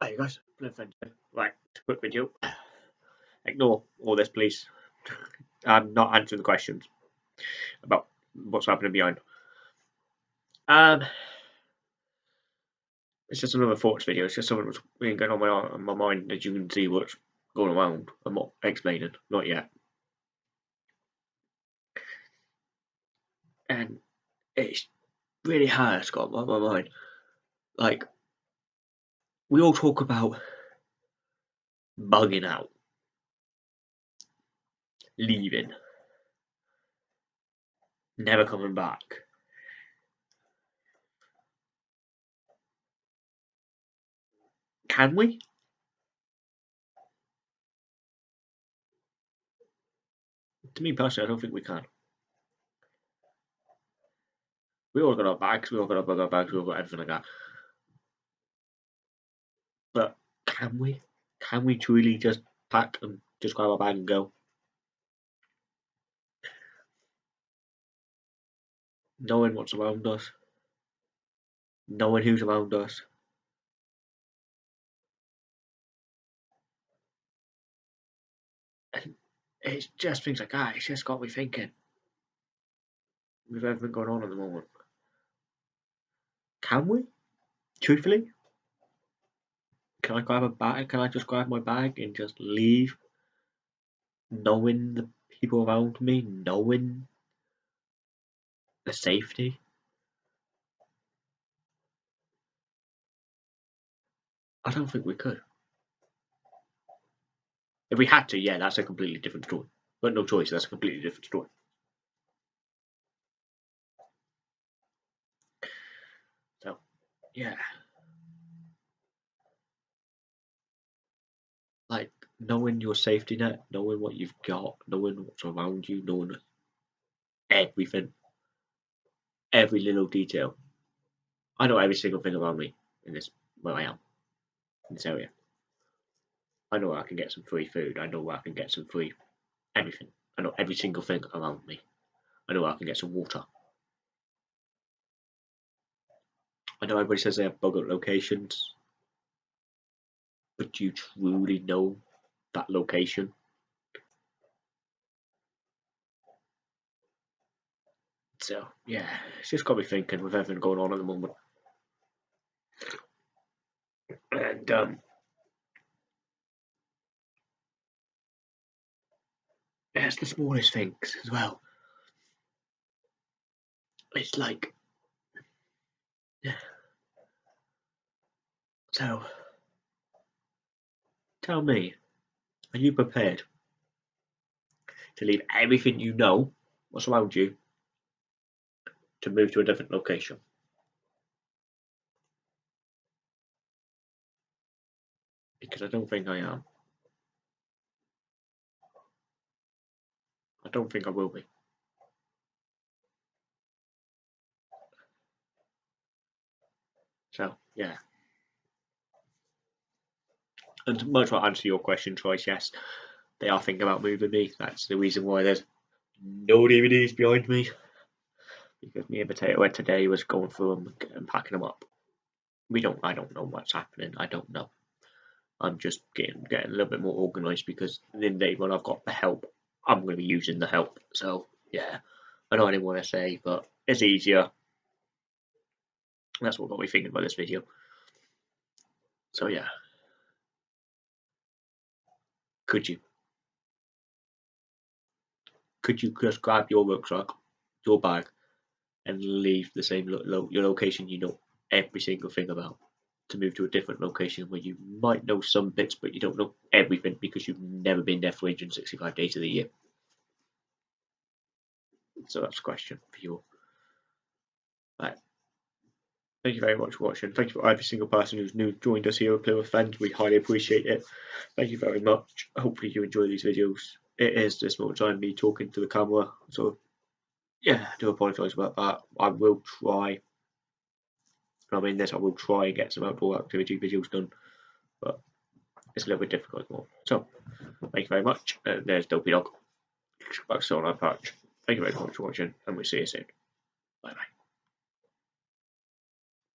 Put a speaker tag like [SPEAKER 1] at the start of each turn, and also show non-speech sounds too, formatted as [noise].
[SPEAKER 1] Hey guys, right, quick video. Ignore all this, please. [laughs] I'm not answering the questions about what's happening behind. Um, it's just another thoughts video. It's just something that's been going on my on my mind as you can see what's going around. I'm not explaining, not yet. And it's really hard. It's got on my mind. Like we all talk about bugging out, leaving, never coming back. Can we? To me personally, I don't think we can. We all got our bags, we all got our bug out bags, we all got everything like that. But can we? Can we truly just pack and just grab our bag and go? Knowing what's around us, knowing who's around us. And it's just things like that, it's just got me thinking. With everything going on at the moment. Can we? Truthfully? Can I grab a bag? Can I just grab my bag and just leave? Knowing the people around me, knowing the safety. I don't think we could. If we had to, yeah, that's a completely different story. But no choice, that's a completely different story. So, yeah. like knowing your safety net, knowing what you've got, knowing what's around you, knowing everything, every little detail. I know every single thing around me in this where I am in this area. I know I can get some free food. I know I can get some free everything. I know every single thing around me. I know I can get some water. I know everybody says they have bug out locations but do you truly know that location? So yeah, it's just got me thinking with everything going on at the moment. And um it's the smallest things as well. It's like yeah. So Tell me, are you prepared to leave everything you know, what's around you, to move to a different location? Because I don't think I am. I don't think I will be. So, yeah. And much to answer your question, Troyce, yes, they are thinking about moving me. That's the reason why there's no DVDs behind me. Because me and Potato Head today was going through them and packing them up. We don't. I don't know what's happening. I don't know. I'm just getting getting a little bit more organised because in the day when I've got the help, I'm going to be using the help. So yeah, I know I didn't want to say, but it's easier. That's what got me thinking about this video. So yeah. Could you? Could you just grab your rucksack, your bag, and leave the same lo lo your location you know every single thing about to move to a different location where you might know some bits but you don't know everything because you've never been there for 365 days of the year? So that's a question for you. Right. Thank you very much for watching. Thank you for every single person who's new joined us here at Plymouth Fens. We highly appreciate it. Thank you very much. Hopefully you enjoy these videos. It is this moment time me talking to the camera. So yeah, I do apologise about that. I will try. I mean this, I will try and get some outdoor activity videos done. But it's a little bit difficult more. So thank you very much. There's Dopey Dog. Back on our patch. Thank you very much for watching and we'll see you soon. Bye bye.